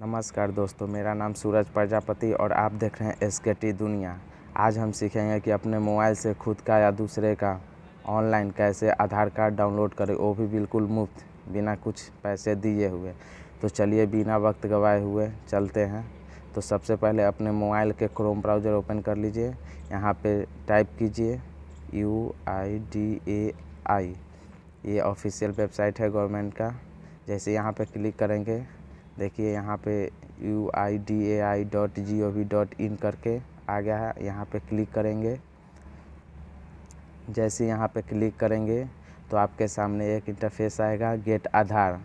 नमस्कार दोस्तों, मेरा नाम सूरज प्रजापति और आप देख रहे हैं एस के टी दुनिया। आज हम सीखेंगे कि अपने मोबाइल से खुद का या दूसरे का ऑनलाइन कैसे आधार कार्ड डाउनलोड करें, वो भी बिल्कुल मुफ़्त, बिना कुछ पैसे दिए हुए। तो चलिए, बिना वक्त गवाए हुए चलते हैं। तो सबसे पहले अपने मोबाइल के क्रोम ब्राउज़र ओपन कर लीजिए। यहाँ पे टाइप कीजिए यू आई डी ए आई ये ऑफिशियल वेबसाइट है गवर्नमेंट का। जैसे यहाँ पे क्लिक करेंगे देखिए यहाँ पे U I D A I dot G O V dot in करके आ गया है। यहाँ पे क्लिक करेंगे। जैसे यहाँ पे क्लिक करेंगे तो आपके सामने एक इंटरफेस आएगा गेट आधार।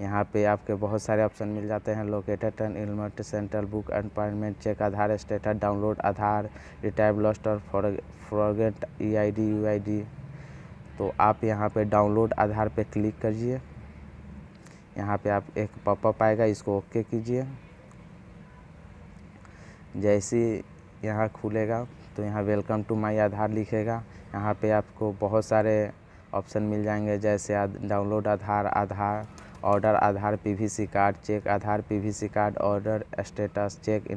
यहाँ पे आपके बहुत सारे ऑप्शन मिल जाते हैं। Located and enrolment central book appointment check Aadhaar status download Aadhaar retrieve lost और forget E I D U I D तो आप यहाँ पे डाउनलोड आधार पे क्लिक करिए। यहाँ पे आप एक पॉपअप आएगा, इसको ओके कीजिए। जैसे यहाँ खुलेगा तो यहाँ वेलकम टू माय आधार लिखेगा। यहाँ पे आपको बहुत सारे ऑप्शन मिल जाएँगे, जैसे download Aadhaar Aadhaar order Aadhaar PVC card check Aadhaar PVC card order status check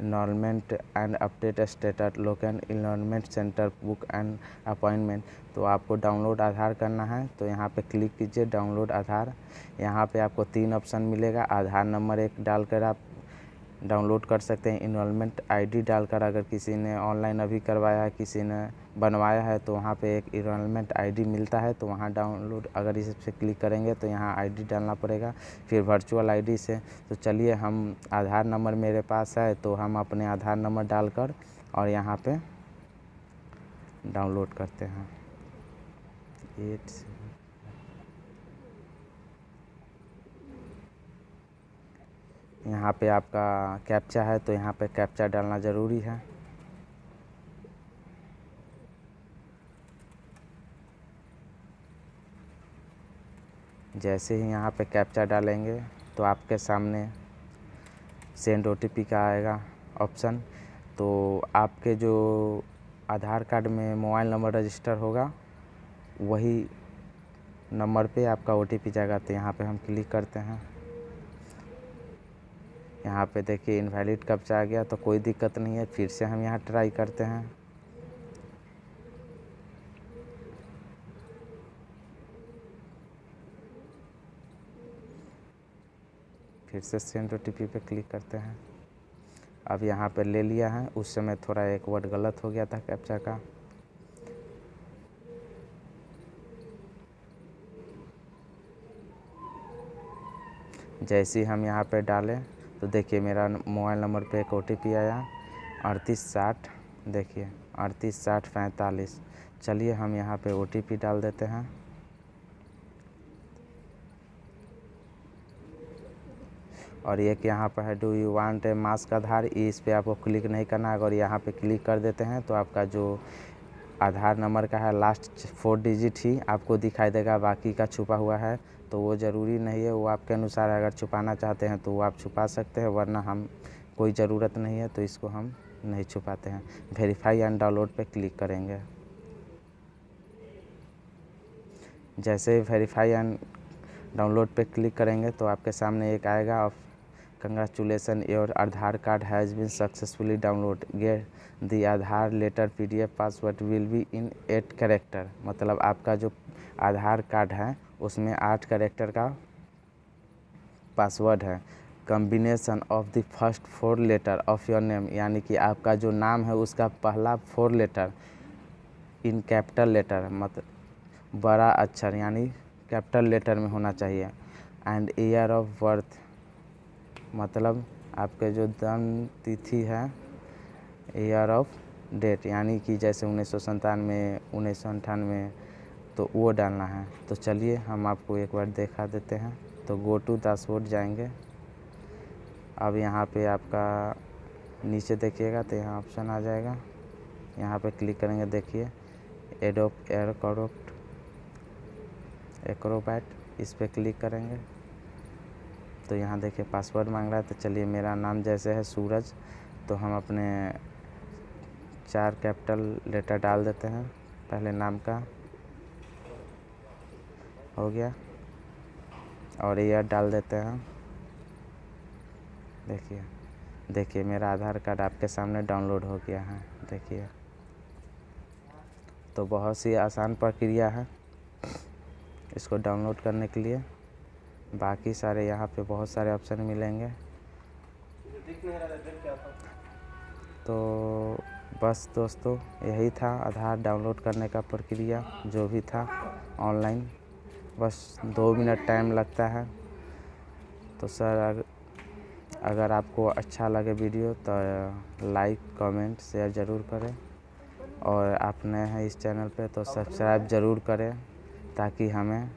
enrolment and update status local enrolment centre book and appointment तो आपको डाउनलोड आधार करना है तो यहाँ पे क्लिक कीजिए डाउनलोड आधार। यहाँ पे आपको तीन ऑप्शन मिलेगा, आधार नंबर एक डालकर आप डाउनलोड कर सकते हैं। इनरोलमेंट आईडी डालकर अगर किसी ने ऑनलाइन अभी करवाया है, किसी ने बनवाया है तो वहाँ पे एक इनरोलमेंट आईडी मिलता है। तो वहाँ डाउनलोड अगर इस क्लिक करेंगे तो यहाँ आईडी डालना पड़ेगा। फिर वर्चुअल आईडी से। तो चलिए, हम आधार नंबर मेरे पास है तो हम अपने आधार नंबर डालकर और यहाँ पर डाउनलोड करते हैं। एट यहाँ पे आपका कैप्चा है तो यहाँ पे कैप्चा डालना ज़रूरी है। जैसे ही यहाँ पे कैप्चा डालेंगे तो आपके सामने सेंड ओटीपी का आएगा ऑप्शन तो आपके जो आधार कार्ड में मोबाइल नंबर रजिस्टर होगा, वही नंबर पे आपका ओटीपी जाएगा। तो यहाँ पे हम क्लिक करते हैं। यहाँ पे देखिए इनवैलिड कब्जा आ गया तो कोई दिक्कत नहीं है, फिर से हम यहाँ ट्राई करते हैं। फिर से सेंड ओ पे क्लिक करते हैं। अब यहाँ पे ले लिया है, उस समय थोड़ा एक वर्ड गलत हो गया था कैप्चा का। जैसे हम यहाँ पे डालें तो देखिए मेरा मोबाइल नंबर पे एक ओ आया, अड़तीस साठ, देखिए, अड़तीस साठ पैंतालीस। चलिए हम यहाँ पे ओटीपी डाल देते हैं। और एक यहाँ पर है, do you want a mask Aadhaar? इस पे आपको क्लिक नहीं करना है। अगर यहाँ पे क्लिक कर देते हैं तो आपका जो आधार नंबर का है लास्ट फोर डिजिट ही आपको दिखाई देगा, बाकी का छुपा हुआ है तो वो ज़रूरी नहीं है, वो आपके अनुसार अगर छुपाना चाहते हैं तो वो आप छुपा सकते हैं, वरना हम, कोई ज़रूरत नहीं है तो इसको हम नहीं छुपाते हैं। वेरीफाई एंड डाउनलोड पे क्लिक करेंगे। जैसे वेरीफाई एंड डाउनलोड पे क्लिक करेंगे तो आपके सामने एक आएगा of congratulation your Aadhaar card has been successfully download get the Aadhaar letter PDF password will be in eight character मतलब आपका जो आधार कार्ड है, उसमें आठ करेक्टर का पासवर्ड है। Combination of the first four letter of your name यानी कि आपका जो नाम है, उसका पहला four letter in capital letter मतलब बड़ा अक्षर, यानी कैपिटल लेटर में होना चाहिए। एंड ईयर ऑफ़ बर्थ मतलब आपके जो जन्म तिथि है ईयर ऑफ़ डेट यानी कि जैसे उन्नीस सौ संतानवे उन्नीस सौ अंठानवे तो वो डालना है। तो चलिए, हम आपको एक बार देखा देते हैं। तो गो टू दासबोर्ड जाएँगे। अब यहाँ पे आपका नीचे देखिएगा तो यहाँ ऑप्शन आ जाएगा। यहाँ पे क्लिक करेंगे, देखिए। एडोप एयर करोप्ट एक्रोबैट इस पर क्लिक करेंगे। तो यहाँ देखिए पासवर्ड मांग रहा है तो चलिए मेरा नाम जैसे है सूरज तो हम अपने चार कैपिटल लेटर डाल देते हैं, पहले नाम का, हो गया, और ईयर डाल देते हैं, देखिए देखिए मेरा आधार कार्ड आपके सामने डाउनलोड हो गया है, देखिए तो बहुत सी आसान प्रक्रिया है इसको डाउनलोड करने के लिए। बाकी सारे यहाँ पे बहुत सारे ऑप्शन मिलेंगे। तो बस दोस्तों, यही था आधार डाउनलोड करने का प्रक्रिया, जो भी था ऑनलाइन बस दो मिनट टाइम लगता है। तो सर अगर आपको अच्छा लगे वीडियो तो लाइक कमेंट शेयर ज़रूर करें। और आप नए हैं इस चैनल पे तो सब्सक्राइब ज़रूर करें, ताकि हमें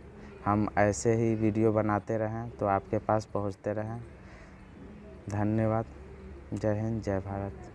हम ऐसे ही वीडियो बनाते रहें तो आपके पास पहुँचते रहें। धन्यवाद। जय हिंद, जय भारत।